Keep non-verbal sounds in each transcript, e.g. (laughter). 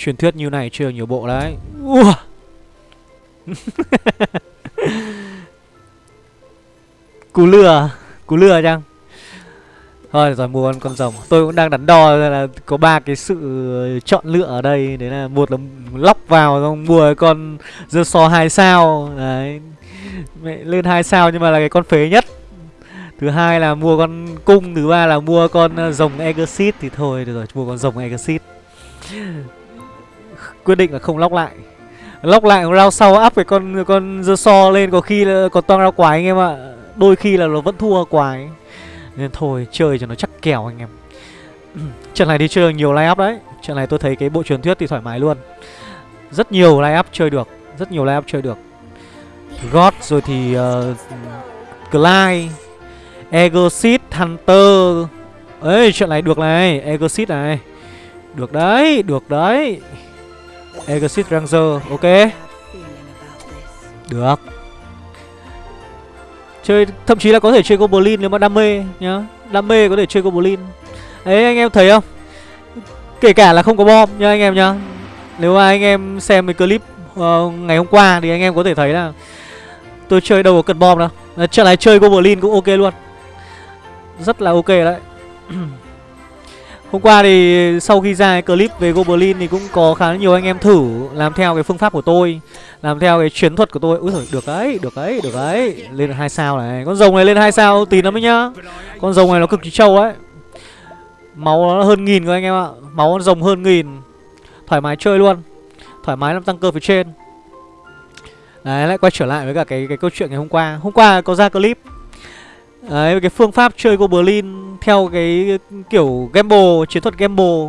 Truyền thuyết như này chưa nhiều bộ đấy. Ua. (laughs) Cú lừa Cú lừa chăng? Thôi rồi, mua con con rồng. Tôi cũng đang đắn đo là có ba cái sự chọn lựa ở đây. Đấy là một là lóc vào, xong mua con dơ so hai sao. Đấy. Mẹ lên hai sao nhưng mà là cái con phế nhất. Thứ hai là mua con cung, Thứ ba là mua con ờ, rồng Exit Thì thôi, được rồi, mua con rồng Exit Quyết định là không lóc lại. Lóc lại round sau áp cái con con dơ so lên Có khi là còn toang rau quái anh em ạ. Đôi khi là nó vẫn thua quái. Nên thôi chơi cho nó chắc kèo anh em. (clears throat) Trận này đi chơi nhiều line up đấy. Trận này tôi thấy cái bộ truyền thuyết thì thoải mái luôn. Rất nhiều line up chơi được Rất nhiều line up chơi được. God rồi thì uh, Clyde Egosit Hunter. Ấy trận này được này Egosit này. Được đấy, được đấy. Exit Ranger, ok? Được. Chơi, thậm chí là có thể chơi Goblin nếu mà đam mê nhá. Đam mê có thể chơi Goblin. Đấy anh em thấy không? Kể cả là không có bom nha anh em nhá. Nếu mà anh em xem cái clip uh, ngày hôm qua thì anh em có thể thấy là Tôi chơi đâu có cần bom đâu. Trận này chơi Goblin cũng ok luôn. Rất là ok đấy. (clears throat) Hôm qua thì sau khi ra cái clip về Goblin thì cũng có khá nhiều anh em thử làm theo cái phương pháp của tôi Làm theo cái chiến thuật của tôi. Úi giời, được đấy, được đấy, được đấy. Lên được 2 sao này. Con rồng này lên 2 sao tí lắm ấy nhá. Con rồng này nó cực kỳ trâu đấy Máu nó hơn nghìn cơ anh em ạ. Máu con rồng hơn nghìn. Thoải mái chơi luôn. Thoải mái làm tăng cơ phía trên. Đấy lại quay trở lại với cả cái cái câu chuyện ngày hôm qua. Hôm qua có ra clip. Đấy cái phương pháp chơi Goblin. Theo cái kiểu gamble Chiến thuật gamble.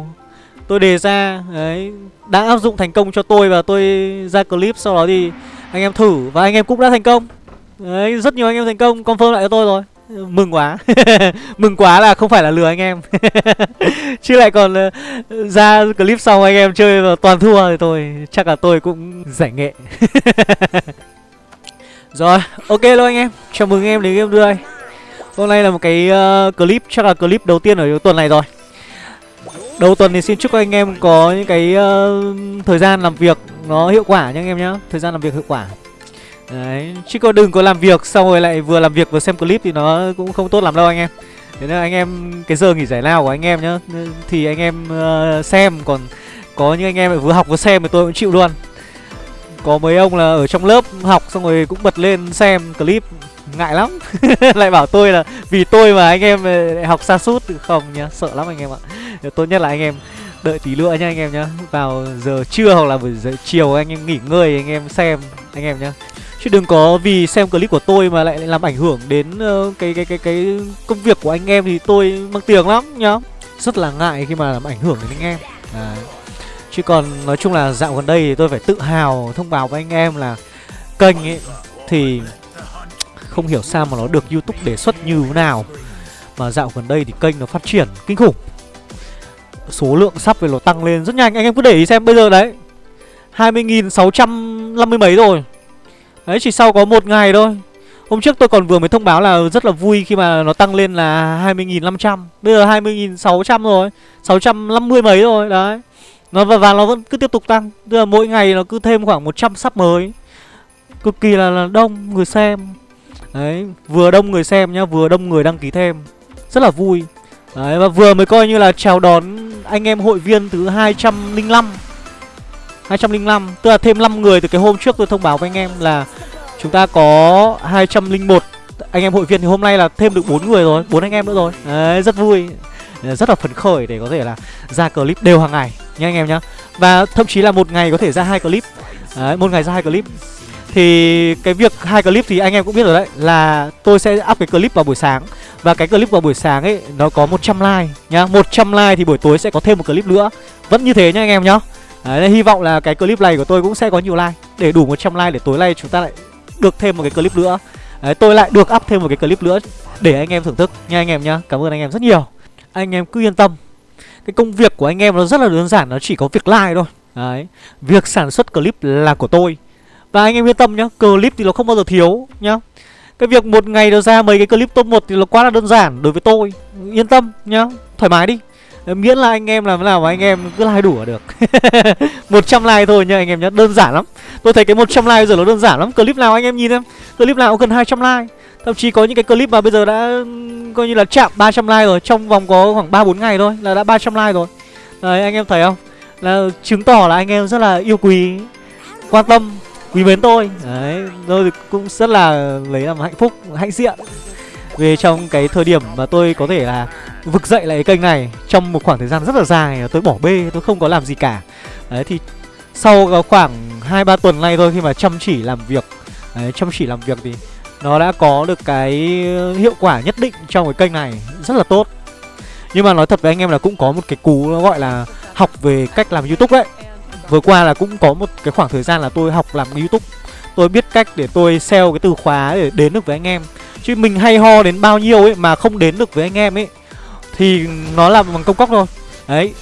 Tôi đề ra Đấy Đã áp dụng thành công cho tôi Và tôi ra clip Sau đó thì anh em thử Và anh em cũng đã thành công. Đấy rất nhiều anh em thành công Confirm lại cho tôi rồi. Mừng quá. (laughs) Mừng quá là không phải là lừa anh em. (laughs) Chứ lại còn uh, ra clip sau anh em chơi và toàn thua thì tôi Chắc là tôi cũng giải nghệ. (laughs) Rồi ok luôn anh em. Chào mừng anh em đến game đưa Hôm nay là một cái uh, clip Chắc là clip đầu tiên ở tuần này rồi. Đầu tuần thì xin chúc anh em có những cái uh, thời gian làm việc nó hiệu quả nha anh em nhé. Thời gian làm việc hiệu quả. Đấy, chứ có đừng có làm việc xong rồi lại vừa làm việc vừa xem clip thì nó cũng không tốt lắm đâu anh em. Thế nên anh em, cái giờ nghỉ giải lao của anh em nhá Thì anh em uh, xem, còn có những anh em vừa học vừa xem thì tôi cũng chịu luôn. Có mấy ông là ở trong lớp học xong rồi cũng bật lên xem clip. Ngại lắm (laughs) Lại bảo tôi là vì tôi mà anh em ờ, lại học xa sút Không nhá, sợ lắm anh em ạ Tốt nhất là anh em đợi tí nữa nha anh em nhá Vào giờ trưa hoặc là buổi giờ chiều anh em nghỉ ngơi anh em xem anh em nhá Chứ đừng có vì xem clip của tôi mà lại làm ảnh hưởng đến ờ, cái, cái cái cái công việc của anh em thì tôi mắc tiếng lắm nhá. Rất là ngại khi mà làm ảnh hưởng đến anh em. à. Chứ còn nói chung là dạo gần đây thì tôi phải tự hào thông báo với anh em là kênh ấy thì không hiểu sao mà nó được YouTube đề xuất như thế nào. Mà dạo gần đây thì kênh nó phát triển kinh khủng. Số lượng sắp về nó tăng lên rất nhanh. Anh em cứ để ý xem bây giờ đấy. 20.650 mấy rồi Đấy chỉ sau có một ngày thôi Hôm trước tôi còn vừa mới thông báo là rất là vui khi mà nó tăng lên là 20.500 Bây giờ 20.600 rồi 650 mấy rồi đấy nó và, và nó vẫn cứ tiếp tục tăng Tức là mỗi ngày nó cứ thêm khoảng 100 sắp mới Cực kỳ là, là đông người xem Đấy, vừa đông người xem nhá, Vừa đông người đăng ký thêm. Rất là vui. Đấy, và vừa mới coi như là chào đón anh em hội viên thứ 205 205 Tức là thêm 5 người từ cái hôm trước tôi thông báo với anh em là Chúng ta có 201 anh em hội viên thì hôm nay là thêm được 4 người rồi 4 anh em nữa rồi. Đấy, rất vui. Rất là phấn khởi để có thể là ra clip đều hàng ngày nha anh em nhá. Và thậm chí là một ngày có thể ra hai clip. Đấy, một ngày ra hai clip thì cái việc hai clip thì anh em cũng biết rồi đấy Là tôi sẽ up cái clip vào buổi sáng. Và cái clip vào buổi sáng ấy Nó có 100 like nhá. 100 like thì buổi tối sẽ có thêm một clip nữa. Vẫn như thế nhá anh em nhá. Đấy, hy vọng là cái clip này của tôi cũng sẽ có nhiều like. Để đủ 100 like để tối nay chúng ta lại được thêm một cái clip nữa. Đấy, tôi lại được up thêm một cái clip nữa Để anh em thưởng thức nha anh em nhá. Cảm ơn anh em rất nhiều. Anh em cứ yên tâm. Cái công việc của anh em nó rất là đơn giản Nó chỉ có việc like thôi. Đấy Việc sản xuất clip là của tôi. Và anh em yên tâm nhá, Clip thì nó không bao giờ thiếu nhá. Cái việc một ngày nó ra mấy cái clip top 1 thì nó quá là đơn giản đối với tôi. Yên tâm nhá, Thoải mái đi. Miễn là anh em làm thế nào mà anh em cứ like đủ là được. (laughs) 100 like thôi nha anh em nhé Đơn giản lắm. Tôi thấy cái 100 like giờ nó đơn giản lắm. Clip nào anh em nhìn em Clip nào cũng cần 200 like. Thậm chí có những cái clip mà bây giờ đã coi như là chạm 300 like rồi, Trong vòng có khoảng 3-4 ngày thôi là đã 300 like rồi. Đấy, anh em thấy không? Là chứng tỏ là anh em rất là yêu quý, Quan tâm. Quý mến tôi. Đấy Tôi cũng rất là lấy làm hạnh phúc Hạnh diện. Về trong cái thời điểm mà tôi có thể là Vực dậy lại cái kênh này Trong một khoảng thời gian rất là dài Tôi bỏ bê Tôi không có làm gì cả. Đấy thì Sau khoảng 2-3 tuần nay thôi Khi mà chăm chỉ làm việc Đấy, chăm chỉ làm việc thì nó đã có được cái hiệu quả nhất định trong cái kênh này rất là tốt. Nhưng mà nói thật với anh em là cũng có một cái cú nó gọi là học về cách làm youtube đấy vừa qua là cũng có một cái khoảng thời gian là tôi học làm youtube. Tôi biết cách để tôi sell cái từ khóa để đến được với anh em. Chứ mình hay ho đến bao nhiêu ấy mà không đến được với anh em ấy thì nó là bằng công cốc thôi. Đấy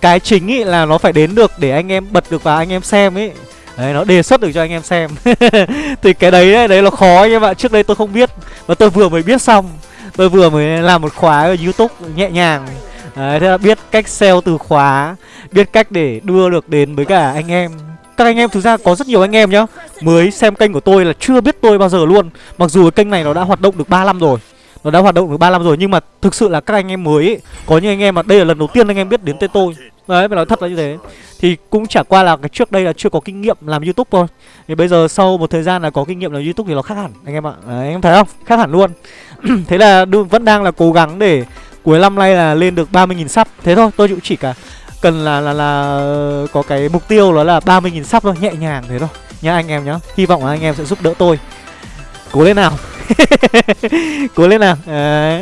cái chính ấy là nó phải đến được để anh em bật được vào anh em xem ấy. Đấy nó đề xuất được cho anh em xem. (laughs) Thì cái đấy đấy, đấy là khó anh em ạ. Trước đây tôi không biết Và tôi vừa mới biết xong. Tôi vừa mới làm một khóa ở Youtube nhẹ nhàng. Đấy, thế là biết cách sell từ khóa Biết cách để đưa được đến với cả anh em. Các anh em thực ra có rất nhiều anh em nhá. Mới xem kênh của tôi là chưa biết tôi bao giờ luôn. Mặc dù cái kênh này nó đã hoạt động được 3 năm rồi Nó đã hoạt động được 3 năm rồi Nhưng mà thực sự là các anh em mới ấy, Có những anh em mà đây là lần đầu tiên anh em biết đến tên tôi. Đấy phải nói thật là như thế. Thì cũng chả qua là cái trước đây là chưa có kinh nghiệm làm youtube thôi. Thì bây giờ sau một thời gian là có kinh nghiệm làm youtube thì nó khác hẳn Anh em ạ. Đấy, anh em thấy không? Khác hẳn luôn. (clears throat) Thế là vẫn đang là cố gắng để cuối năm nay là lên được 30.000 sub. Thế thôi tôi cũng chỉ cả cần là là là ờ, có cái mục tiêu đó là 30.000 sub thôi nhẹ nhàng thế thôi. Nhá anh em nhá hy vọng là anh em sẽ giúp đỡ tôi. Cố lên nào. (laughs) Cố lên nào. À,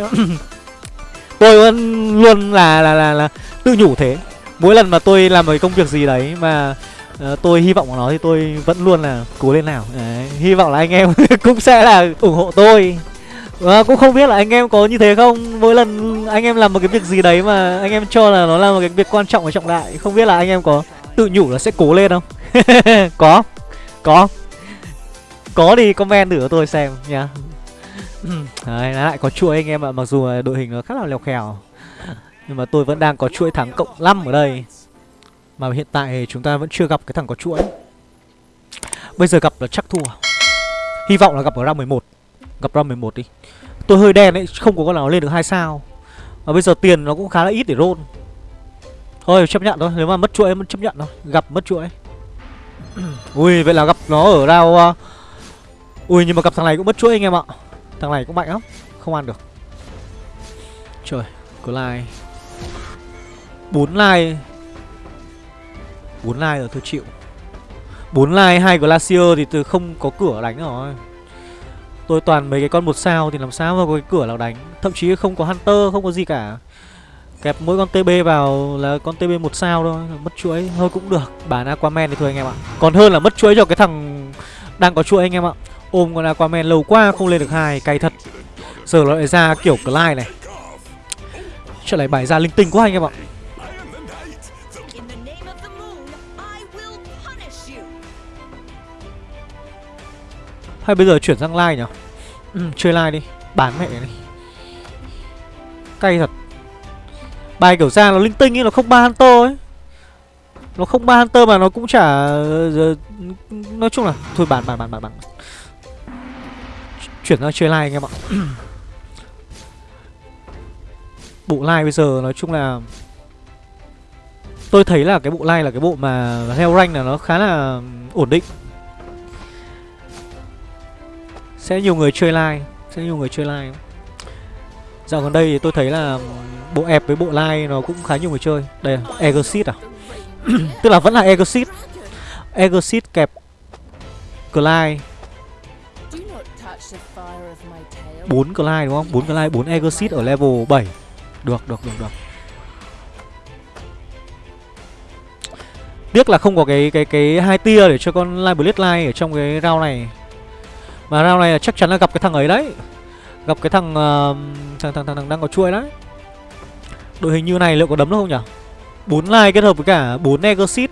(coughs) tôi vẫn luôn là là là là tự nhủ thế. Mỗi lần mà tôi làm một công việc gì đấy mà uh, tôi hy vọng của nó thì tôi vẫn luôn là cố lên nào. Đấy, hy vọng là anh em (laughs) cũng sẽ là ủng hộ tôi à, cũng không biết là anh em có như thế không. Mỗi lần anh em làm một cái việc gì đấy mà anh em cho là nó là một cái việc quan trọng và trọng đại Không biết là anh em có tự nhủ là sẽ cố lên không? (laughs) Có Có Có thì comment thử cho tôi xem nha (clears throat) Đấy, lại có chuỗi anh em ạ Mặc dù đội hình nó khá là lèo khèo. Nhưng mà tôi vẫn đang có chuỗi thắng cộng 5 ở đây. Mà hiện tại chúng ta vẫn chưa gặp cái thằng có chuỗi. Bây giờ gặp là chắc thua. Hy vọng là gặp ở round 11 Gặp ra 11 đi. Tôi hơi đen ấy, không có con nào lên được hai sao. Và bây giờ tiền nó cũng khá là ít để roll. Thôi chấp nhận thôi, nếu mà mất chuỗi mất chấp nhận thôi. Gặp mất chuỗi. (clears throat) Ui, vậy là gặp nó ở rao, uh... Ờ, Ui, nhưng mà gặp thằng này cũng mất chuỗi anh em ạ. Thằng này cũng mạnh lắm Không ăn được. Trời, có like. 4 like. 4 like rồi tôi chịu. 4 like, hai Glacier thì từ không có cửa đánh rồi. Tôi toàn mấy cái con một sao thì làm sao mà có cái cửa nào đánh. Thậm chí không có Hunter, không có gì cả. Kẹp mỗi con TB vào là con TB một sao thôi Mất chuỗi. Thôi cũng được Bán Aquaman thì thôi anh em ạ. Còn hơn là mất chuỗi cho cái thằng đang có chuỗi anh em ạ. Ôm con Aquaman lâu quá không lên được hai Cay thật. Giờ nó lại ra kiểu Clyde này. Chuyện này bài ra linh tinh quá anh em ạ. Hay bây giờ chuyển sang like nhỉ? Ừ, Chơi like đi. Bán mẹ đi Cay thật. Bài kiểu ra nó linh tinh ấy Nó không ba Hunter ấy. Nó không ba Hunter mà nó cũng chả ờ, Nói chung là Thôi bán bán bán bán bán. Chuyển sang chơi like anh em ạ. (clears throat) Bộ like bây giờ nói chung là Tôi thấy là cái bộ like là cái bộ mà theo rank là nó khá là ổn định. Sẽ nhiều người chơi like Sẽ nhiều người chơi like Dạo gần đây thì tôi thấy là Bộ ép với bộ like nó cũng khá nhiều người chơi. Đây là Exit à? (clears throat) Tức là vẫn là Exit Exit kẹp Clyde bốn Clyde đúng không? bốn Clyde, bốn Exit ở level 7 Được, được, được, được. Tiếc là không có cái cái cái hai tia để cho con Live Blitz Live ở trong cái round này mà round này chắc chắn là gặp cái thằng ấy đấy. Gặp cái thằng uh, thằng, thằng, thằng, thằng đang có chuỗi đấy. Đội hình như này liệu có đấm được không nhỉ? 4 line kết hợp với cả 4 Negosit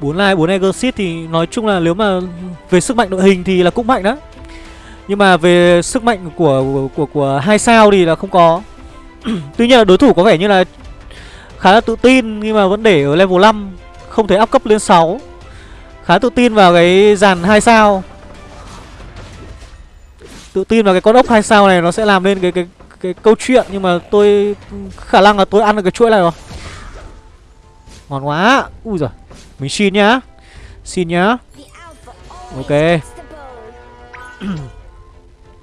4 line 4 Negosit thì nói chung là nếu mà về sức mạnh đội hình thì là cũng mạnh đó Nhưng mà về sức mạnh của của của, của hai sao thì là không có. (clears throat) Tuy nhiên là đối thủ có vẻ như là khá là tự tin nhưng mà vẫn để ở level 5 Không thể áp cấp lên 6 Khá tự tin vào cái dàn 2 sao. Tự tin vào cái con ốc hai sao này nó sẽ làm nên cái cái cái câu chuyện, Nhưng mà tôi khả năng là tôi ăn được cái chuỗi này rồi. Ngon quá. Ui giời. Mình xin nhá. Xin nhá. Ok. (clears throat)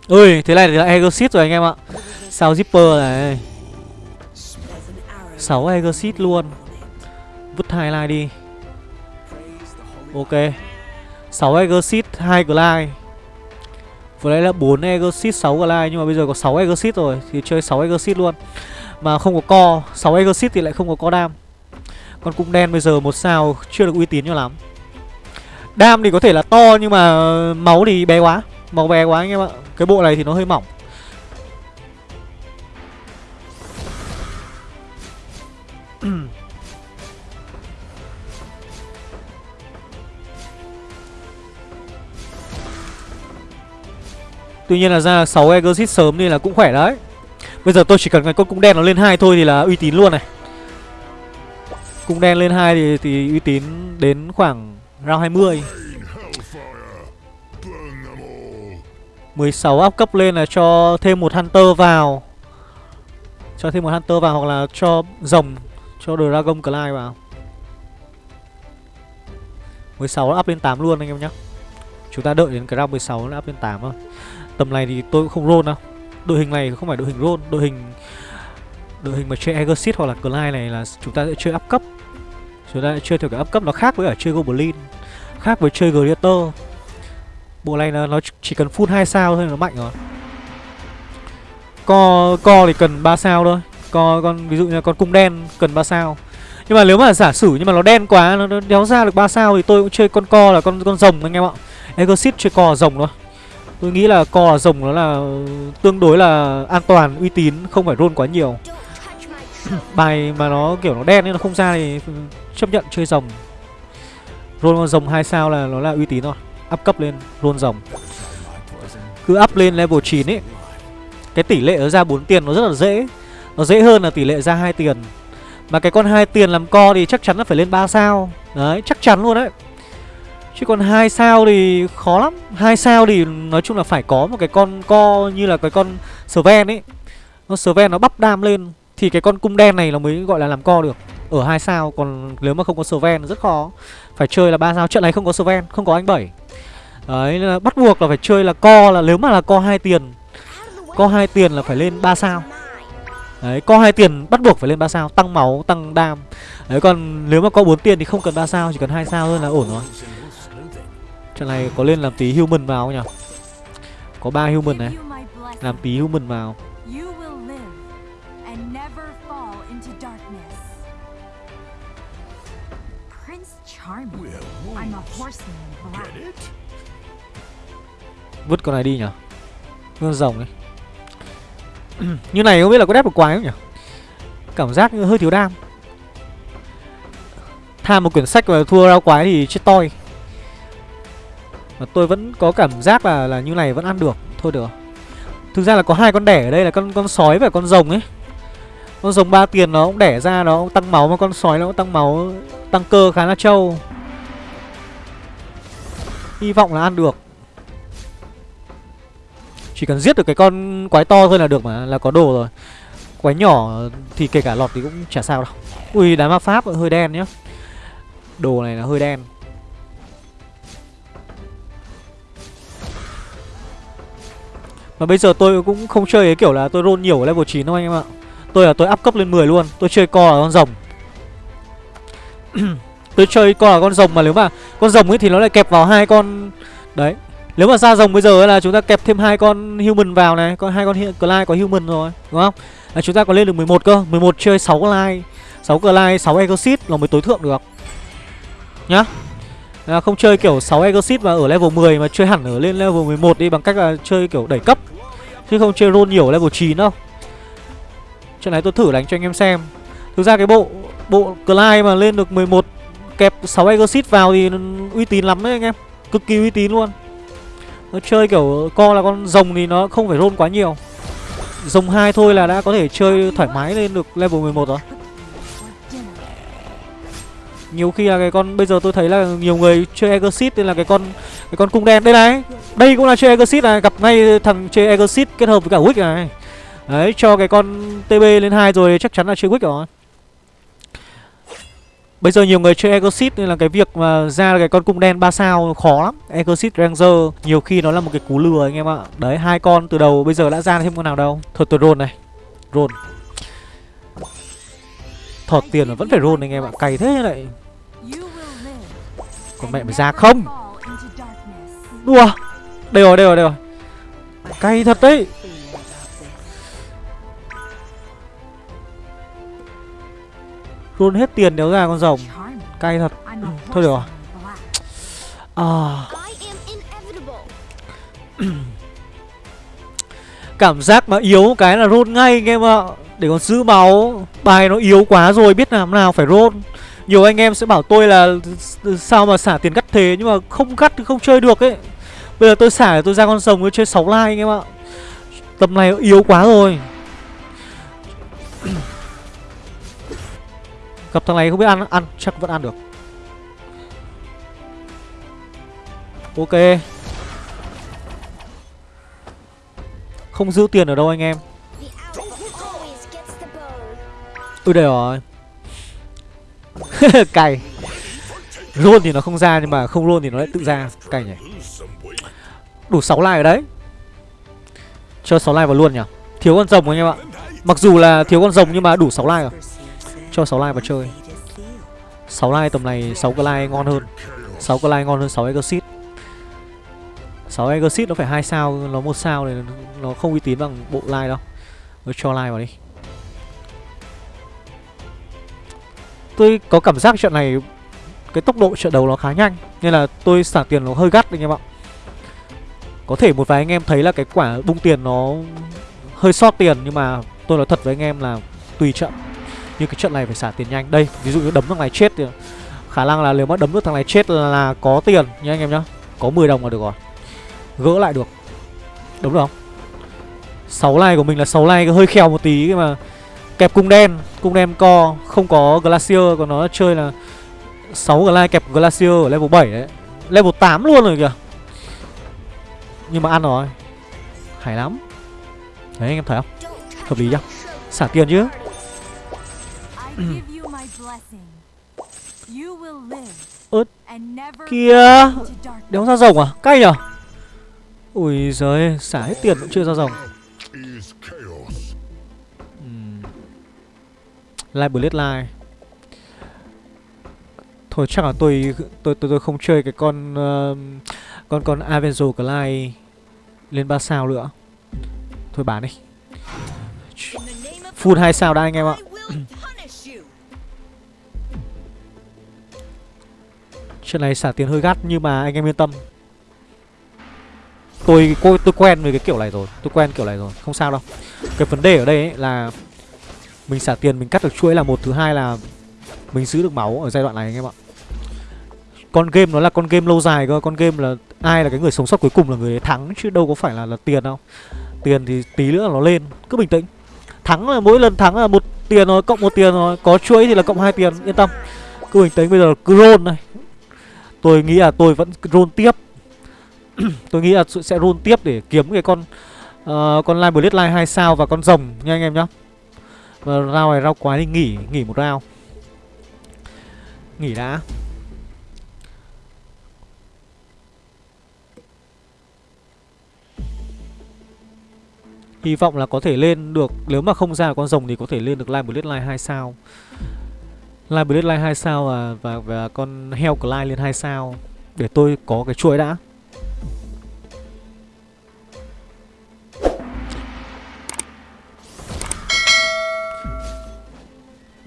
Ui thế này thì là Exit rồi anh em ạ. Sao Zipper này. 6 Exit luôn. Vứt hai line đi. Ok. 6 Exit hai Glide. Vừa nãy là 4 Exit 6 Glide, Nhưng mà bây giờ có 6 Exit rồi, Thì chơi 6 Exit luôn. Mà không có co 6 Exit thì lại không có co đam. Con cung đen bây giờ một sao Chưa được uy tín cho lắm. Đam thì có thể là to nhưng mà ờ, máu thì bé quá, Máu bé quá anh em ạ. Cái bộ này thì nó hơi mỏng. (clears throat) Tuy nhiên là ra 6 Exit sớm nên là cũng khỏe đấy. Bây giờ tôi chỉ cần cái con cung đen nó lên hai thôi thì là uy tín luôn này. Cung đen lên hai thì, thì uy tín đến khoảng round 20 16 up cấp lên là cho thêm một Hunter vào. Cho thêm một Hunter vào hoặc là cho rồng Cho Dragon Clyde vào. 16 up lên 8 luôn anh em nhé Chúng ta đợi đến cái round 16 nó up lên 8 thôi. Tầm này thì tôi cũng không roll đâu. Đội hình này không phải đội hình roll Đội hình đội hình mà chơi Aegis hoặc là Clyde này là chúng ta sẽ chơi up cấp. Chúng ta sẽ chơi theo cái up cấp, nó khác với ở chơi Goblin, Khác với chơi Greater Bộ này là nó chỉ cần full 2 sao thôi nó mạnh rồi. Co co thì cần 3 sao thôi. Co, con, ví dụ như con cung đen cần 3 sao. Nhưng mà nếu mà giả sử nhưng mà nó đen quá, Nó đéo ra được 3 sao thì tôi cũng chơi con co là con con rồng anh em ạ. Aegis chơi co rồng thôi. Tôi nghĩ là co rồng nó là tương đối là an toàn, uy tín, không phải roll quá nhiều. (coughs) Bài mà nó kiểu nó đen nên nó không ra thì chấp nhận chơi rồng. Roll rồng 2 sao là nó là uy tín thôi. Up cấp lên, roll rồng. Cứ up lên level 9 ấy. Cái tỷ lệ nó ra 4 tiền nó rất là dễ. Nó dễ hơn là tỷ lệ ra hai tiền. Mà cái con hai tiền làm co thì chắc chắn là phải lên 3 sao. Đấy, chắc chắn luôn đấy Chứ còn hai sao thì khó lắm. Hai sao thì nói chung là phải có một cái con co như là cái con Sven ấy. Nó Sven nó bắp đam lên Thì cái con cung đen này nó mới gọi là làm co được. Ở hai sao Còn nếu mà không có Sven rất khó. Phải chơi là ba sao. Trận này không có Sven Không có anh bảy. Đấy là bắt buộc là phải chơi là co là Nếu mà là co hai tiền Co hai tiền là phải lên 3 sao. Đấy, co hai tiền bắt buộc phải lên 3 sao, tăng máu, tăng đam. Đấy còn nếu mà có 4 tiền thì không cần 3 sao, chỉ cần hai sao thôi là ổn rồi. Trận này có lên làm tí human vào không nhỉ? Có 3 human này. Làm tí human vào. Vứt con này đi nhỉ? Con rồng ấy. (clears throat) như này không biết là có đép được quái không nhỉ? Cảm giác hơi thiếu đam. Tham một quyển sách và thua rau quái thì chết toi. Mà tôi vẫn có cảm giác là là như này vẫn ăn được. Thôi được. Thực ra là có hai con đẻ ở đây là con con sói và con rồng ấy. Con rồng ba tiền nó cũng đẻ ra, nó cũng tăng máu, Mà con sói nó cũng tăng máu, Tăng cơ khá là trâu. Hy vọng là ăn được. Chỉ cần giết được cái con quái to thôi là được mà, Là có đồ rồi. Quái nhỏ thì kể cả lọt thì cũng chả sao đâu. Ui, đá ma pháp, hơi đen nhá. Đồ này là hơi đen. Mà bây giờ tôi cũng không chơi cái kiểu là tôi roll nhiều ở level 9 đâu anh em ạ. Tôi là tôi up cấp lên 10 luôn, Tôi chơi co là con rồng. (clears throat) Tôi chơi co là con rồng mà nếu mà Con rồng ấy thì nó lại kẹp vào hai con, Đấy. Nếu mà ra rồng bây giờ là chúng ta kẹp thêm hai con human vào này, Có hai con Clyde có human rồi, Đúng không? Là Chúng ta có lên được 11 cơ 11 chơi 6 Clyde 6 Clyde 6 Exit là mới tối thượng được. Nhá à, Không chơi kiểu 6 Exit mà ở level 10 Mà chơi hẳn ở lên level 11 đi Bằng cách là chơi kiểu đẩy cấp. Chứ không chơi roll nhiều level 9 đâu. Trận này tôi thử đánh cho anh em xem. Thực ra cái bộ Bộ Clyde mà lên được 11 Kẹp 6 Exit vào thì uy tín lắm đấy anh em. Cực kỳ uy tín luôn. Nó chơi kiểu co là con rồng thì nó không phải roll quá nhiều. Rồng 2 thôi là đã có thể chơi thoải mái lên được level 11 rồi. Nhiều khi là cái con bây giờ tôi thấy là nhiều người chơi Exit nên là cái con cái con cung đen đây này. Đây cũng là chơi Exit này, gặp ngay thằng chơi Exit kết hợp với cả Wick này. Đấy, cho cái con TB lên hai rồi chắc chắn là chơi Wick rồi. Bây giờ nhiều người chơi Exit nên là cái việc mà ra cái con cung đen 3 sao khó lắm. Exit Ranger nhiều khi nó là một cái cú lừa anh em ạ. Đấy, hai con từ đầu bây giờ đã ra thêm con nào đâu. Thôi tôi roll này. Roll. Thọt tiền mà vẫn phải roll anh em ạ. Cày thế lại. Còn mẹ mày ra không? Đùa. Đây rồi, đây rồi, đây rồi. Cay thật đấy. Roll hết tiền nếu ra con rồng. Cay thật. Thôi được rồi. À. Cảm giác mà yếu cái là roll ngay anh em ạ để còn giữ máu. Bài nó yếu quá rồi, biết làm nào phải roll. Nhiều anh em sẽ bảo tôi là Sao mà xả tiền cắt thế, Nhưng mà không cắt thì không chơi được ấy. Bây giờ tôi xả tôi ra con rồng, tôi chơi 6 like anh em ạ. Tầm này yếu quá rồi. (coughs) Gặp thằng này không biết ăn Ăn chắc vẫn ăn được. Ok. Không giữ tiền ở đâu anh em. Ui, đây rồi. (laughs) Cày. Roll thì nó không ra nhưng mà không roll thì nó lại tự ra. Cày nhỉ. Đủ 6 like ở đấy. Cho 6 like vào luôn nhỉ. Thiếu con rồng anh em ạ. Mặc dù là thiếu con rồng nhưng mà đủ 6 like rồi. Cho 6 like vào chơi. 6 like tầm này 6 cái like ngon hơn. 6 cái like ngon hơn 6 exit 6 exit nó phải hai sao, Nó một sao này, nó không uy tín bằng bộ like đâu. Nó cho like vào đi. Tôi có cảm giác trận này Cái tốc độ trận đấu nó khá nhanh Nên là tôi xả tiền nó hơi gắt anh em ạ. Có thể một vài anh em thấy là cái quả bung tiền nó hơi sót tiền Nhưng mà tôi nói thật với anh em là tùy trận. Như cái trận này phải xả tiền nhanh. Đây, ví dụ như đấm thằng này chết thì Khả năng là nếu mà đấm được thằng này chết là, là có tiền nha anh em nhá. Có 10 đồng là được rồi. Gỡ lại được. Đúng không? 6 like của mình là 6 like hơi khèo một tí mà Kẹp cung đen. Cung đen co, Không có Glacier, Còn nó chơi là 6 glide kẹp Glacier ở level 7 đấy. Level 8 luôn rồi kìa. Nhưng mà ăn rồi. Hay lắm. Đấy anh em thấy không? Hợp lý chưa Xả tiền chứ. (clears throat) Ớt kia Đéo ra rồng à? Cay nhở? Ui giời, Xả hết tiền cũng chưa ra rồng. Live Blade Live Thôi chắc là tôi tôi tôi, tôi không chơi cái con uh, con con Avenger Clyde lên 3 sao nữa. Thôi bán đi. Full 2 sao đã anh em ạ. Chuyện này xả tiền hơi gắt nhưng mà anh em yên tâm. Tôi tôi tôi quen với cái kiểu này rồi, tôi quen kiểu này rồi, không sao đâu. Cái vấn đề ở đây ấy là mình xả tiền mình cắt được chuỗi là một thứ hai là mình giữ được máu ở giai đoạn này anh em ạ. Con game nó là con game lâu dài cơ con game là ai là cái người sống sót cuối cùng là người thắng chứ đâu có phải là là tiền đâu. Tiền thì tí nữa là nó lên cứ bình tĩnh. Thắng là mỗi lần thắng là một tiền rồi cộng một tiền rồi có chuỗi thì là cộng hai tiền yên tâm. Cứ bình tĩnh bây giờ cứ roll này. Tôi nghĩ là tôi vẫn roll tiếp. (clears throat) Tôi nghĩ là sẽ roll tiếp để kiếm cái con uh, con line blade line hai sao và con rồng nha anh em nhá và rau này rau quái thì nghỉ nghỉ một rau. Nghỉ đã. Hy vọng là có thể lên được Nếu mà không ra con rồng thì có thể lên được Live Blade Line 2 sao. Live Blade Line 2 sao và, và, và con heo Clyde lên 2 sao Để tôi có cái chuỗi đã.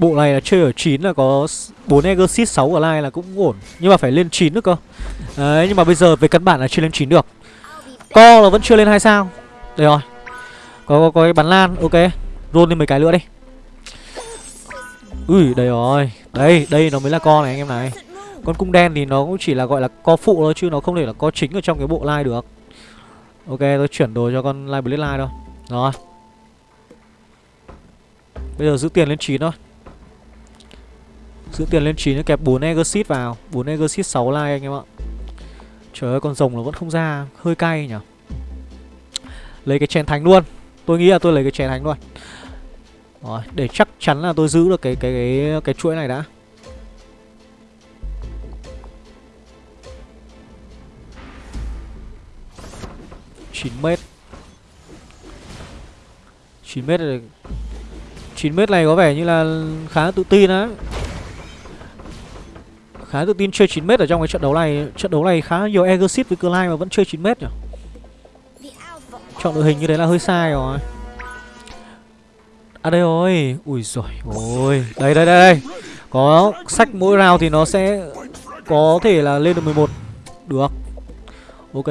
Bộ này là chơi ở 9 là có 4 Exorcist 6 Clyde là cũng ổn. Nhưng mà phải lên 9 nữa cơ. Đấy nhưng mà bây giờ về căn bản là chưa lên 9 được. Co là vẫn chưa lên 2 sao. Đây rồi. Có, có, có cái bắn lan, ok. Roll lên mấy cái nữa đi. Ui, đây rồi. Đây, đây nó mới là co này anh em này. Con cung đen thì nó cũng chỉ là gọi là co phụ thôi Chứ nó không thể là co chính ở trong cái bộ line được. Ok, tôi chuyển đồ cho con line blade line thôi. Rồi. Bây giờ giữ tiền lên 9 thôi. Giữ tiền lên 9 kẹp 4 Exit vào. 4 Exit 6 like anh em ạ. Trời ơi con rồng nó vẫn không ra. Hơi cay nhỉ? Lấy cái chèn thánh luôn. Tôi nghĩ là tôi lấy cái chèn thánh luôn. Rồi để chắc chắn là tôi giữ được cái cái cái, cái chuỗi này đã. Chín mét. Chín mét này 9 mét này có vẻ như là khá tự tin á. Khá tự tin, chơi 9 mét ở trong cái trận đấu này. Trận đấu này khá nhiều Exit với Clyde mà vẫn chơi 9 mét nhỉ? Chọn đội hình như thế là hơi sai rồi. À đây rồi. Ui rồi ôi. Đây đây đây đây. Có sách mỗi round thì nó sẽ Có thể là lên được 11 Được. Ok.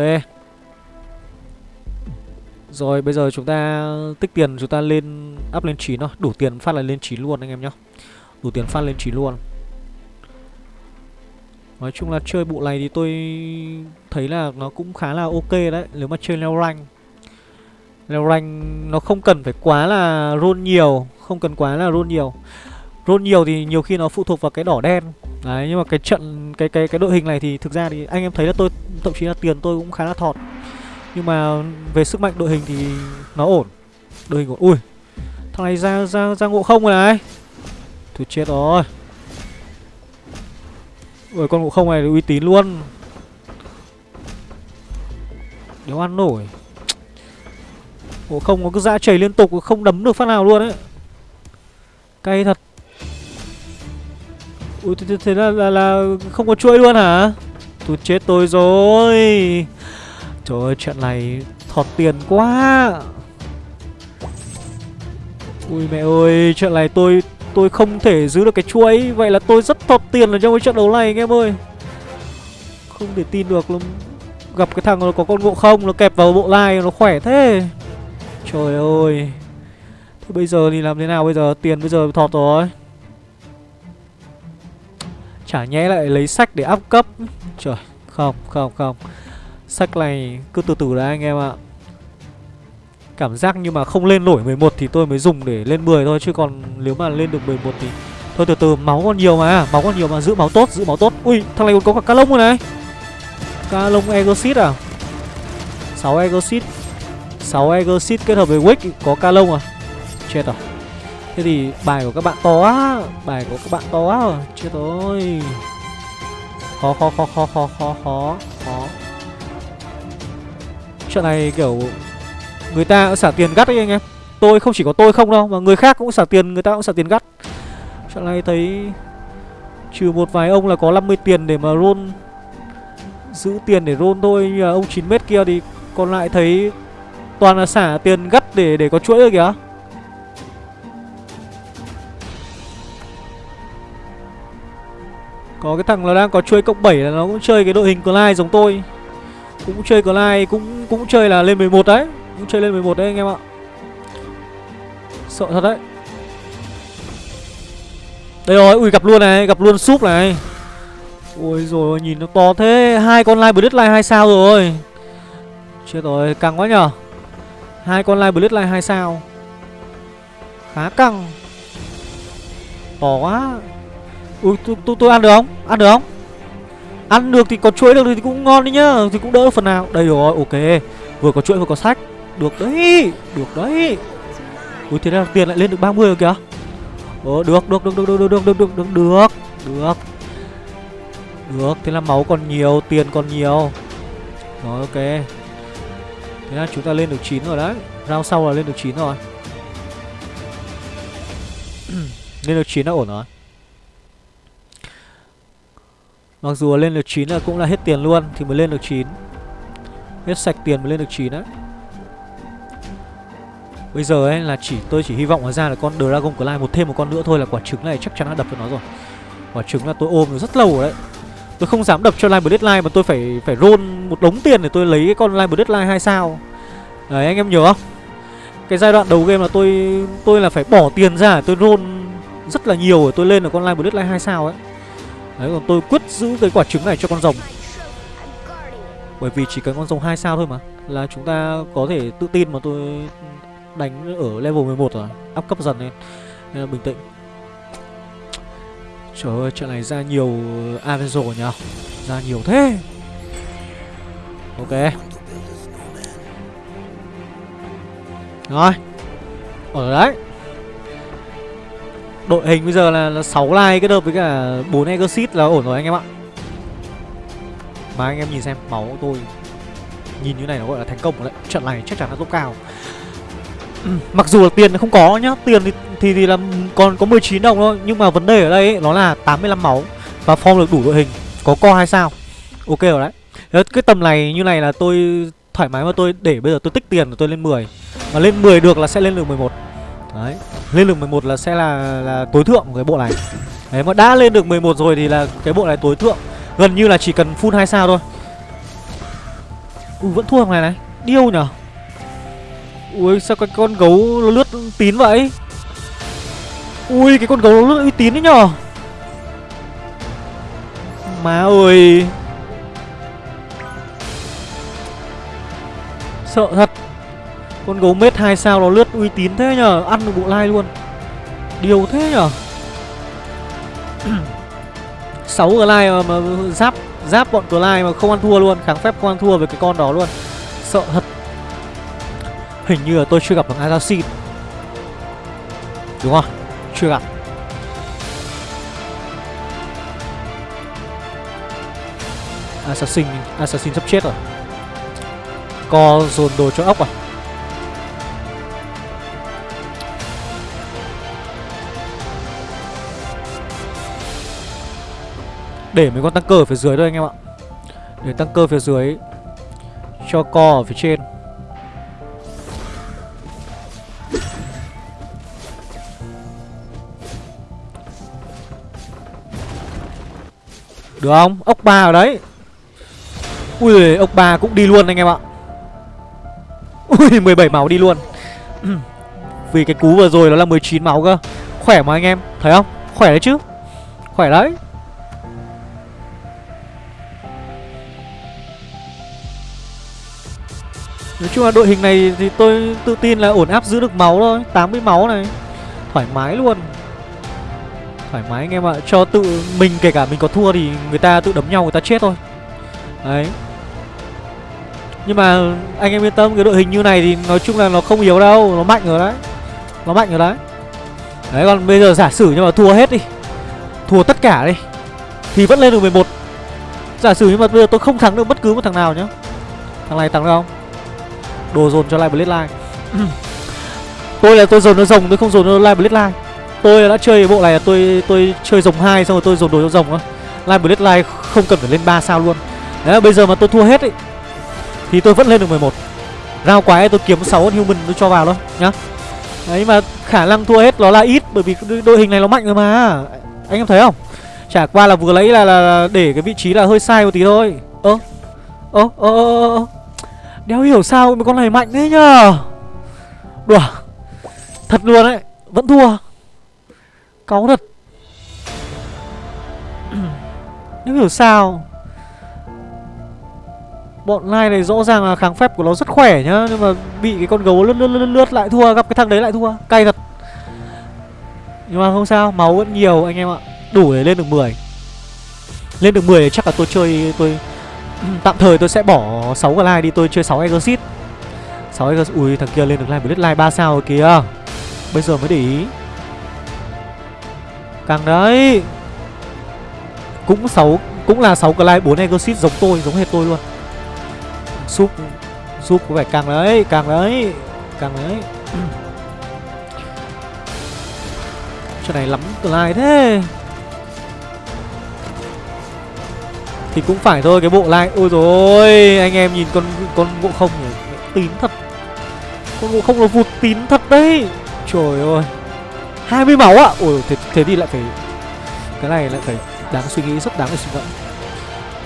Rồi, bây giờ chúng ta tích tiền, chúng ta lên up lên 9 thôi. Đủ tiền phát là lên 9 luôn anh em nhá. Đủ tiền phát lên 9 luôn. Nói chung là chơi bộ này thì tôi thấy là nó cũng khá là ok đấy, Nếu mà chơi leo rank. Leo rank nó không cần phải quá là roll nhiều, Không cần quá là roll nhiều. Roll nhiều thì nhiều khi nó phụ thuộc vào cái đỏ đen. Đấy, nhưng mà cái trận, cái cái cái đội hình này thì thực ra thì anh em thấy là tôi, thậm chí là tiền tôi cũng khá là thọt. Nhưng mà về sức mạnh đội hình thì nó ổn. Đội hình ổn Ui, Thằng này ra ra ra ngộ không rồi này. Thôi chết rồi. Ôi con ngộ không này uy tín luôn. Nếu ăn nổi. Ngộ không nó cứ dã chảy liên tục Không đấm được phát nào luôn ấy. Cay thật. Ui thế, thế là, là, là không có chuỗi luôn hả? Tôi chết tôi rồi. Trời ơi trận này thọt tiền quá. Ui mẹ ơi trận này tôi tôi không thể giữ được cái chuỗi Vậy là tôi rất thọt tiền ở trong cái trận đấu này, anh em ơi. Không thể tin được luôn Gặp cái thằng nó có con ngộ không, Nó kẹp vào bộ lai nó khỏe thế. Trời ơi. Thế bây giờ thì làm thế nào bây giờ? Tiền bây giờ thọt rồi. Chả nhẽ lại lấy sách để áp cấp. Trời, không không không. Sách này cứ từ từ đã, anh em ạ. Cảm giác nhưng mà không lên nổi 11 thì tôi mới dùng để lên 10 thôi, Chứ còn nếu mà lên được 11 thì Thôi từ từ, máu còn nhiều mà, Máu còn nhiều mà, giữ máu tốt, giữ máu tốt. Ui, thằng này còn có cả cá lông rồi này. Cá lông Egosit à? 6 Egosit. 6 Egosit kết hợp với Wick có ca lông à? Chết rồi. Thế thì bài của các bạn to á Bài của các bạn to á Chết rồi. Khó khó khó khó khó khó khó khó. Chuyện này kiểu Người ta cũng xả tiền gắt đấy anh em. Tôi không chỉ có tôi không đâu, Mà người khác cũng xả tiền, Người ta cũng xả tiền gắt. Chuyện này thấy Trừ một vài ông là có 50 tiền để mà roll, Giữ tiền để roll thôi, Như là ông 9m kia thì Còn lại thấy Toàn là xả tiền gắt để để có chuỗi rồi kìa. Có cái thằng là đang có chuỗi cộng 7 là nó cũng chơi cái đội hình Clyde giống tôi. Cũng chơi Clyde cũng cũng chơi là lên 11 đấy. Cũng chơi lên 11 đấy anh em ạ. Sợ thật đấy. Đây rồi, ui gặp luôn này, gặp luôn súp này. Ôi rồi nhìn nó to thế. Hai con live Bloodline hai sao rồi. Chết rồi, căng quá nhở hai con live Bloodline hai sao. Khá căng. To quá. Ui, tôi, tôi, tôi ăn được không? Ăn được không? Ăn được thì có chuỗi được thì cũng ngon đi nhá. Thì cũng đỡ phần nào. Đây rồi ok. Vừa có chuỗi vừa có sách. Được đấy Được đấy Ui thế là tiền lại lên được 30 rồi kìa Ồ được được được được được được được được được được được được thế là máu còn nhiều tiền còn nhiều rồi ok thế là chúng ta lên được 9 rồi đấy round sau là lên được 9 rồi lên được 9 là ổn rồi Mặc dù lên được 9 là cũng là hết tiền luôn Thì mới lên được 9 Hết sạch tiền mới lên được 9 đấy Bây giờ ấy là chỉ, tôi chỉ hy vọng là ra là con Dragon Clay một thêm một con nữa thôi là quả trứng này chắc chắn đã đập cho nó rồi. Quả trứng là tôi ôm được rất lâu rồi đấy. Tôi không dám đập cho Live Deadline mà tôi phải phải roll một đống tiền để tôi lấy cái con Live Deadline 2 sao. Đấy, anh em nhớ không? Cái giai đoạn đầu game là tôi tôi là phải bỏ tiền ra tôi roll rất là nhiều để tôi lên được con Live Deadline 2 sao ấy. Đấy, còn tôi quyết giữ cái quả trứng này cho con rồng Bởi vì chỉ cần con rồng 2 sao thôi mà, Là chúng ta có thể tự tin mà tôi đánh ở level 11 rồi Áp cấp dần lên. Nên là bình tĩnh. Trời ơi trận này ra nhiều Avenzo nhở Ra nhiều thế. Ok. Rồi. Ở đấy. Đội hình bây giờ là, là 6 like kết hợp với cả 4 exit là ổn rồi anh em ạ. Mà anh em nhìn xem máu của tôi Nhìn như này nó gọi là thành công rồi đấy. Trận này chắc chắn là top cao ừ, Mặc dù là tiền không có nhá Tiền thì, thì thì là còn có 19 đồng thôi Nhưng mà vấn đề ở đây ấy, nó là 85 máu Và form được đủ đội hình Có co hay sao. Ok rồi đấy. Thế Cái tầm này như này là tôi thoải mái mà tôi để bây giờ tôi tích tiền rồi tôi lên 10 Mà lên 10 được là sẽ lên được 11 Đấy Lên được 11 là sẽ là là tối thượng của cái bộ này. Đấy mà đã lên được 11 rồi thì là cái bộ này tối thượng. Gần như là chỉ cần full 2 sao thôi. Ui vẫn thua thằng này này. Điêu nhở? Ui sao cái con gấu nó lướt tín vậy? Ui cái con gấu nó lướt uy tín đấy nhở? Má ơi. Sợ thật. Con gấu mết 2 sao nó lướt uy tín thế nhở? Ăn được bộ lai luôn. Điều thế nhở? (clears throat) 6 lai mà, mà giáp Giáp bọn lai mà không ăn thua luôn. Kháng phép không ăn thua với cái con đó luôn. Sợ thật. Hình như là tôi chưa gặp thằng Assassin. Đúng không? Chưa gặp. Assassin Assassin sắp chết rồi. Co dồn đồ cho ốc à? Để mấy con tăng cơ ở phía dưới thôi anh em ạ. Để tăng cơ phía dưới Cho co ở phía trên. Được không? Ốc ba ở đấy. Ui, ốc ba cũng đi luôn anh em ạ. Ui (laughs) 17 máu đi luôn. (clears throat) Vì cái cú vừa rồi nó là 19 máu cơ. Khỏe mà anh em, Thấy không? Khỏe đấy chứ. Khỏe đấy. Nói chung là đội hình này thì tôi tự tin là ổn áp giữ được máu thôi. 80 máu này. Thoải mái luôn. Thoải mái anh em ạ. Cho tự mình kể cả mình có thua thì người ta tự đấm nhau, người ta chết thôi. Đấy. Nhưng mà anh em yên tâm, cái đội hình như này thì nói chung là nó không yếu đâu, Nó mạnh rồi đấy. Nó mạnh rồi đấy. Đấy, còn bây giờ giả sử nhưng mà thua hết đi, Thua tất cả đi, Thì vẫn lên được 11 Giả sử nhưng mà bây giờ tôi không thắng được bất cứ một thằng nào nhá. Thằng này thắng được không? Đồ dồn cho lại Blade (clears throat) Tôi là tôi dồn nó rồng, tôi không dồn nó lại Blade Tôi đã chơi bộ này là tôi tôi chơi rồng hai xong rồi tôi dồn đồ cho rồng á, Live Blade không cần phải lên 3 sao luôn. Đấy bây giờ mà tôi thua hết ấy Thì tôi vẫn lên được 11 Rao quái tôi kiếm 6 con human tôi cho vào thôi nhá. Đấy mà khả năng thua hết nó là ít Bởi vì đội hình này nó mạnh rồi mà. Anh em thấy không? Chả qua là vừa lấy là, là để cái vị trí là hơi sai một tí thôi. Ơ Ơ ơ ơ Đéo hiểu sao mà con này mạnh thế nhờ? Đùa. Thật luôn đấy Vẫn thua. Cáu thật Đéo hiểu sao Bọn lai này rõ ràng là kháng phép của nó rất khỏe nhá Nhưng mà bị cái con gấu lướt lướt lướt, lướt lại thua Gặp cái thằng đấy lại thua. Cay thật. Nhưng mà không sao Máu vẫn nhiều anh em ạ. Đủ để lên được 10 Lên được 10 chắc là tôi chơi tôi (clears throat) Tạm thời tôi sẽ bỏ 6 cái like đi tôi chơi 6 exit 6 exit Ui thằng kia lên được like Blitz like 3 sao kìa. Bây giờ mới để ý. Càng đấy. Cũng 6 Cũng là 6 cái like 4 exit giống tôi, Giống hệt tôi luôn. Súp Súp có vẻ càng đấy Càng đấy Càng đấy. (clears throat) Chỗ này lắm like thế. Thì cũng phải thôi, cái bộ like Ôi rồi anh em nhìn con con ngộ không nhỉ? Tín thật. Con ngộ không nó vụt tín thật đấy. Trời ơi. 20 máu ạ à? Ôi thế, thế thì lại phải Cái này lại phải đáng suy nghĩ rất đáng để suy ngẫm.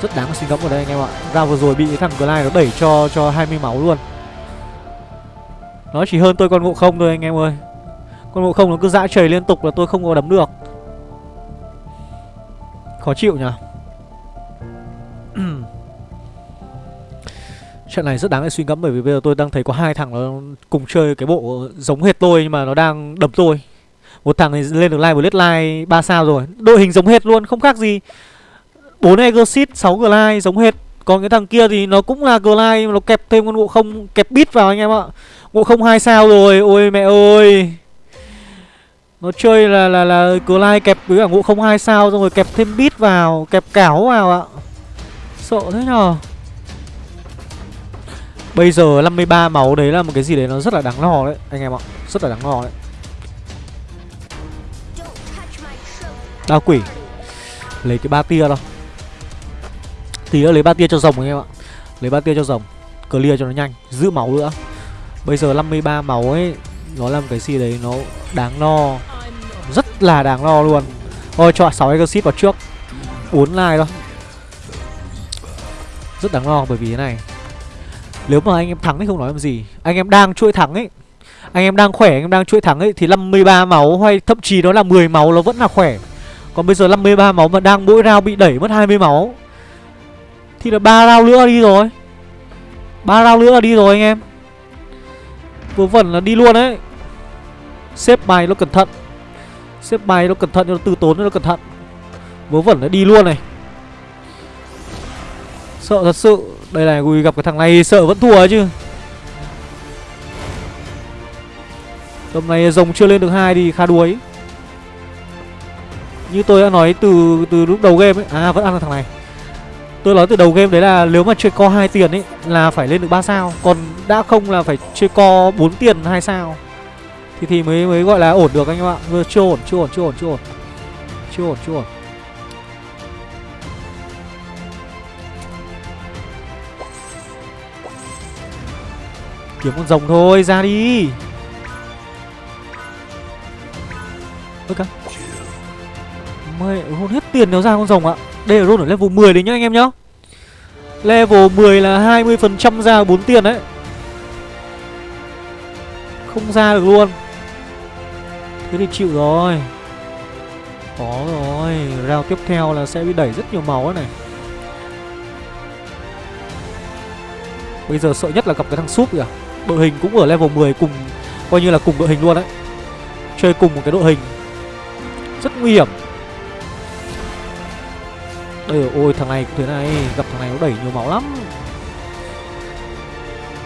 Rất đáng để suy ngẫm ở đây anh em ạ. Ra vừa rồi bị cái thằng Glide nó đẩy cho cho 20 máu luôn. Nó chỉ hơn tôi con ngộ không thôi anh em ơi. Con ngộ không nó cứ dã trời liên tục là tôi không có đấm được. Khó chịu nhỉ? (clears throat) Trận này rất đáng để suy ngẫm bởi vì bây giờ tôi đang thấy có hai thằng nó cùng chơi cái bộ giống hệt tôi nhưng mà nó đang đấm tôi. Một thằng này lên được like một Blade like 3 sao rồi. Đội hình giống hệt luôn, không khác gì. 4 Exit 6 Glide, giống hệt. Còn cái thằng kia thì nó cũng là Glide Nó kẹp thêm con ngộ không, kẹp bit vào anh em ạ. Ngộ không 2 sao rồi, Ôi mẹ ơi. Nó chơi là là là Glide kẹp với cả ngộ không 2 sao, Xong rồi kẹp thêm bit vào, Kẹp cáo vào ạ. Sợ thế nhờ. Bây giờ 53 máu đấy là một cái gì đấy nó rất là đáng lo đấy, Anh em ạ. Rất là đáng lo đấy. Đao quỷ. Lấy cái ba tia đâu Tí nữa lấy ba tia cho rồng anh em ạ. Lấy ba tia cho rồng. Clear cho nó nhanh. Giữ máu nữa. Bây giờ 53 máu ấy Nó làm cái gì đấy nó đáng lo Rất là đáng lo luôn. Thôi cho 6 exit vào trước. 4 like thôi Rất đáng lo bởi vì thế này. Nếu mà anh em thắng thì không nói làm gì. Anh em đang chuỗi thắng ấy. Anh em đang khỏe, anh em đang chuỗi thắng ấy Thì 53 máu hay thậm chí nó là 10 máu nó vẫn là khỏe. Còn bây giờ 53 máu mà đang mỗi round bị đẩy mất 20 máu. Thì là ba round nữa đi rồi. Ba round nữa là đi rồi anh em. Vớ vẩn là đi luôn đấy. Xếp bài nó cẩn thận. Xếp bài nó cẩn thận, nó từ tốn nó cẩn thận. Vớ vẩn nó đi luôn này. Sợ thật sự. Đây này, Gùi gặp cái thằng này sợ vẫn thua chứ. Tầm này rồng chưa lên được hai thì khá đuối. Như tôi đã nói từ từ lúc đầu game ấy. À vẫn ăn được thằng này. Tôi nói từ đầu game đấy là nếu mà chơi co 2 tiền ấy Là phải lên được 3 sao. Còn đã không là phải chơi co 4 tiền 2 sao. Thì thì mới mới gọi là ổn được anh em ạ. Vừa chưa ổn, chưa ổn, chưa ổn, chưa ổn. Chưa ổn, chưa ổn. Kiếm con rồng thôi, ra đi. Ơ cả mẹ ừ, hôn hết tiền nó ra con rồng ạ. Đây là roll ở level 10 đấy nhá anh em nhá. Level 10 là 20% ra 4 tiền đấy. Không ra được luôn. Thế thì chịu rồi. Có rồi, Round tiếp theo là sẽ bị đẩy rất nhiều máu này. Bây giờ sợ nhất là gặp cái thằng súp kìa. Đội hình cũng ở level 10 cùng, Coi như là cùng đội hình luôn đấy. Chơi cùng một cái đội hình. Rất nguy hiểm. Đây rồi, ôi thằng này cũng thế này Gặp thằng này nó đẩy nhiều máu lắm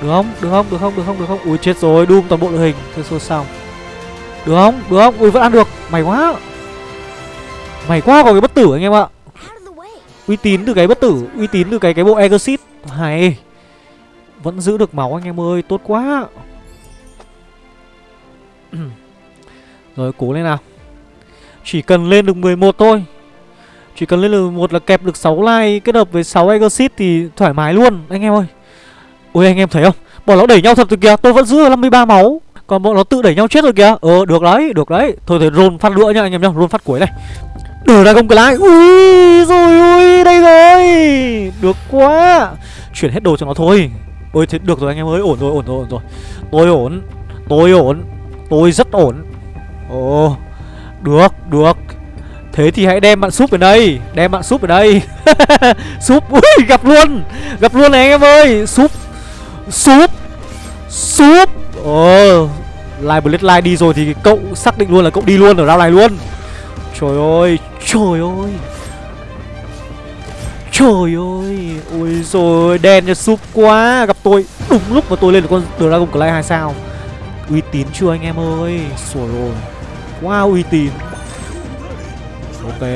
Được không? Được không? Được không? Được không? Được không? Ui chết rồi, Doom toàn bộ đội hình Thôi xô sao Được không? Được không? Ui vẫn ăn được Mày quá Mày quá có cái bất tử anh em ạ Uy tín từ cái bất tử Uy tín từ cái cái bộ Exit Hay Vẫn giữ được máu anh em ơi Tốt quá (clears throat) Rồi cố lên nào Chỉ cần lên được 11 thôi chỉ cần lên level 1 là kẹp được 6 like Kết hợp với 6 Exit thì thoải mái luôn. Anh em ơi. Ôi, anh em thấy không? Bọn nó đẩy nhau thật rồi kìa. Tôi vẫn giữ được 53 máu. Còn bọn nó tự đẩy nhau chết rồi kìa. Ờ được đấy được đấy. Thôi thì roll phát lửa nha anh em nhá. Roll phát cuối này. Đưa ra công cái lái Ui, rồi, ui, đây rồi. Được quá. Chuyển hết đồ cho nó thôi. Ôi, thế được rồi anh em ơi. Ổn rồi ổn rồi ổn rồi. Tôi ổn. Tôi ổn. Tôi rất ổn. Ồ. Được được. Thế thì hãy đem bạn súp ở đây. Đem bạn súp ở đây. (laughs) Súp, Ui, gặp luôn. Gặp luôn này anh em ơi. Súp Súp Súp. Ồ, Live Blade Live đi rồi thì cậu xác định luôn là cậu đi luôn ở round này luôn. Trời ơi Trời ơi. Trời ơi. Ôi rồi, đen cho súp quá. Gặp tôi. Đúng lúc mà tôi lên được con Dragon Clay 2 sao. Uy tín chưa anh em ơi? Rồi rồi. Wow uy tín Ok.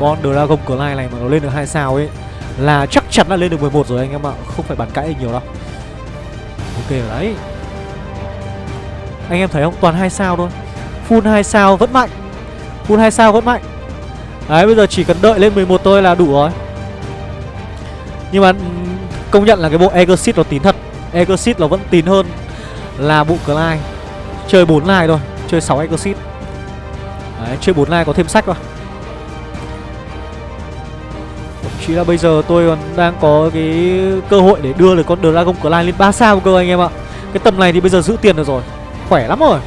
Con Dragon Clay này mà nó lên được hai sao ấy, Là chắc chắn là lên được 11 rồi anh em ạ. Không phải bàn cãi nhiều đâu. Ok rồi đấy. Anh em thấy không? Toàn hai sao thôi. Full hai sao vẫn mạnh. Full hai sao vẫn mạnh. Đấy, bây giờ chỉ cần đợi lên 11 thôi là đủ rồi. Nhưng mà công nhận là cái bộ Exit nó tín thật. Exit nó vẫn tín hơn là bộ Clyde. Chơi 4 line thôi, Chơi 6 Exit Đấy chơi 4 line có thêm sách vào Chỉ chí là bây giờ tôi còn đang có cái cơ hội để đưa được con Dragon Clan lên 3 sao cơ anh em ạ. Cái tầm này thì bây giờ giữ tiền được rồi. Khỏe lắm rồi.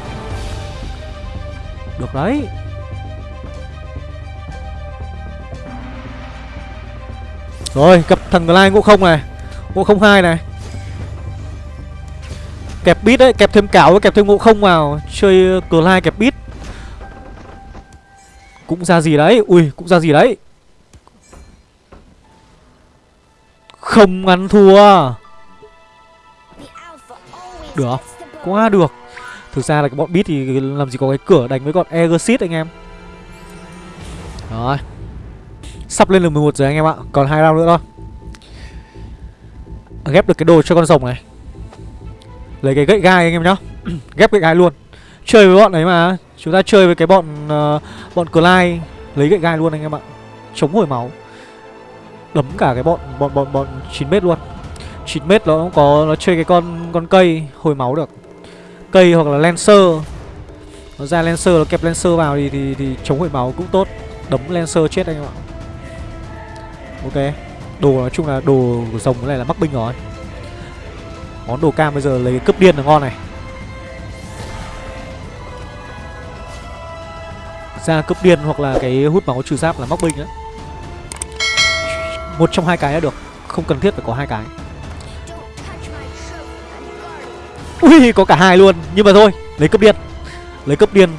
Được đấy. Rồi gặp thằng Clan ngộ không này. Ngộ không hai này. Kẹp bit đấy, kẹp thêm cáo kẹp thêm ngộ không vào. Chơi Clan lai kẹp bit. Cũng ra gì đấy? Ui, cũng ra gì đấy? Không ăn thua. Được Quá được. Thực ra là cái bọn bit thì làm gì có cái cửa đánh với con Egersit anh em. Rồi. Sắp lên được 11 rồi anh em ạ, Còn hai round nữa thôi. Ghép được cái đồ cho con rồng này. Lấy cái gậy gai anh em nhá. (clears throat) Ghép gậy gai luôn. Chơi với bọn ấy mà. Chúng ta chơi với cái bọn uh, Bọn Clyde. Lấy gậy gai luôn anh em ạ. Chống hồi máu. Đấm cả cái bọn bọn bọn bọn 9m luôn. 9m nó cũng có Nó chơi cái con con cây hồi máu được. Cây hoặc là Lancer. Nó ra Lancer nó kẹp Lancer vào thì, thì, thì chống hồi máu cũng tốt. Đấm Lancer chết anh em ạ. Ok. Đồ nói chung là đồ của rồng này là mắc binh rồi. Món đồ cam bây giờ lấy cướp điên là ngon này. Ra cướp điên hoặc là cái hút máu trừ giáp là móc binh á, Một trong hai cái là được Không cần thiết phải có hai cái. Ui có cả hai luôn Nhưng mà thôi lấy cướp điên. Lấy cướp điên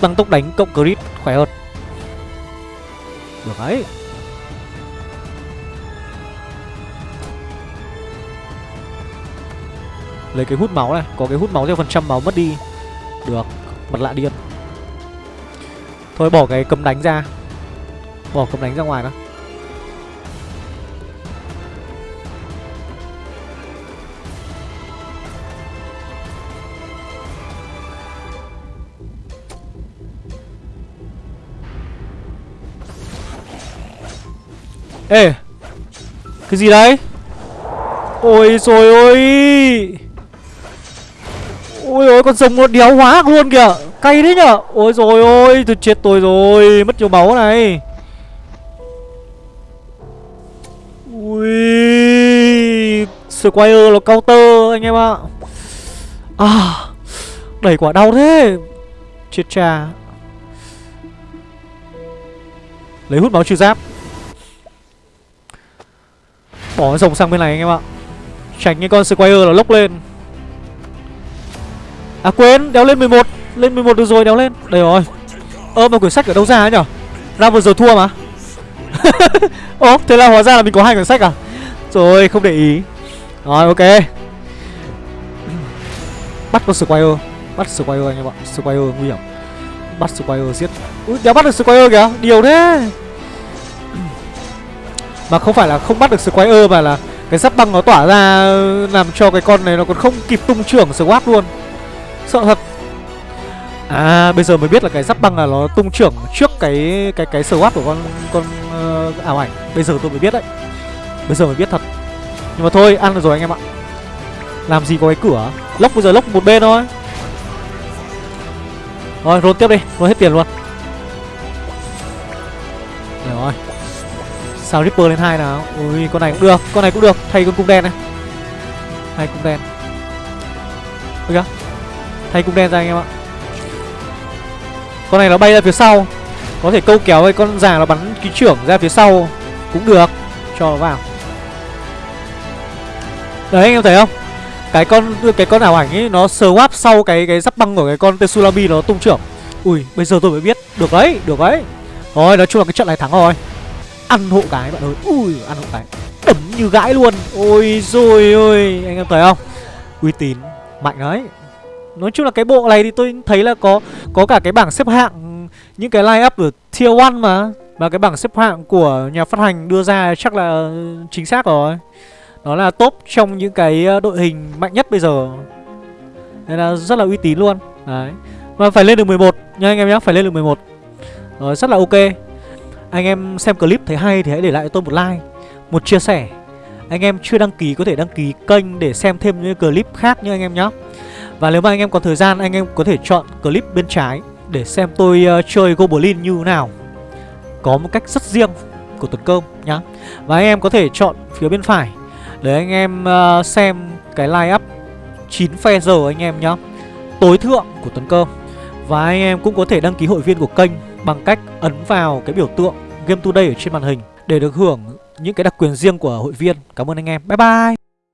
Tăng tốc đánh cộng crit khỏe hơn. Được đấy. Lấy cái hút máu này Có cái hút máu theo phần trăm máu mất đi. Được Mặt lạ điên. Thôi, bỏ cái cấm đánh ra. Bỏ cấm đánh ra ngoài đó. Ê, Cái gì đấy? Ôi rồi ôi. Ôi ôi, con rồng nó đéo hóa luôn kìa. Cay đấy nhở? Ôi rồi ôi tôi chết tôi rồi Mất nhiều máu này. Ui Squire nó counter anh em ạ. À Đẩy quả đau thế. Chết cha. Lấy hút máu trừ giáp. Bỏ rồng sang bên này anh em ạ. Tránh cái con Squire nó lốc lên. À quên, đéo lên 11 lên 11 được rồi, đéo lên. Đây rồi. Ơ mà quyển sách ở đâu ra ấy nhở? Ra vừa rồi thua mà. (laughs) Ồ, thế là hóa ra là mình có hai quyển sách à? Rồi, không để ý. Rồi, ok. Bắt con Squire. Bắt Squire anh em ạ. Squire nguy hiểm. Bắt Squire giết. Ui, đéo bắt được Squire kìa. Điều thế. Mà không phải là không bắt được Squire Mà là cái giáp băng nó tỏa ra Làm cho cái con này nó còn không kịp tung trưởng Swap luôn. Sợ thật. À bây giờ mới biết là cái giáp băng là nó tung trưởng trước cái cái cái swap của con con uh, ảo ảnh. Bây giờ tôi mới biết đấy. Bây giờ mới biết thật. Nhưng mà thôi ăn được rồi anh em ạ. Làm gì có cái cửa. Lốc bây giờ lốc một bên thôi. Rồi roll tiếp đi. Roll hết tiền luôn. Được rồi. Sao Ripper lên hai nào? Ui con này cũng được. Con này cũng được. Thay con cung đen này. Thay cung đen. Được chưa? Thay cung đen ra anh em ạ. Con này nó bay ra phía sau. Có thể câu kéo với con già nó bắn ký trưởng ra phía sau Cũng được. Cho nó vào. Đấy, anh em thấy không? Cái con cái con ảo ảnh ấy, Nó swap sau cái cái giáp băng của cái con Tetsulami nó tung trưởng. Ui, bây giờ tôi mới biết. Được đấy được đấy. Thôi nói chung là cái trận này thắng rồi. Ăn hộ cái bạn ơi. Ui, ăn hộ cái. Đấm như gãi luôn. Ôi rồi ôi, Anh em thấy không? Uy tín, Mạnh đấy. Nói chung là cái bộ này thì tôi thấy là có có cả cái bảng xếp hạng những cái line up ở tier 1 mà và cái bảng xếp hạng của nhà phát hành đưa ra chắc là ừ, chính xác rồi. Nó là top trong những cái ờ, đội hình mạnh nhất bây giờ. Nên là rất là uy tín luôn. Đấy. Và phải lên được 11 nha anh em nhé, phải lên được 11. Rồi rất là ok. Anh em xem clip thấy hay thì hãy để lại cho tôi một like, một chia sẻ. Anh em chưa đăng ký có thể đăng ký kênh để xem thêm những clip khác nha anh em nhé. Và nếu mà anh em có thời gian anh em có thể chọn clip bên trái Để xem tôi uh, chơi Goblin như nào. Có một cách rất riêng của Tuấn Cơm nhá. Và anh em có thể chọn phía bên phải Để anh em uh, xem cái line up 9 phe giờ anh em nhá. Tối thượng của Tuấn Cơm Và anh em cũng có thể đăng ký hội viên của kênh Bằng cách ấn vào cái biểu tượng Game Today ở trên màn hình Để được hưởng những cái đặc quyền riêng của hội viên. Cảm ơn anh em. Bye bye!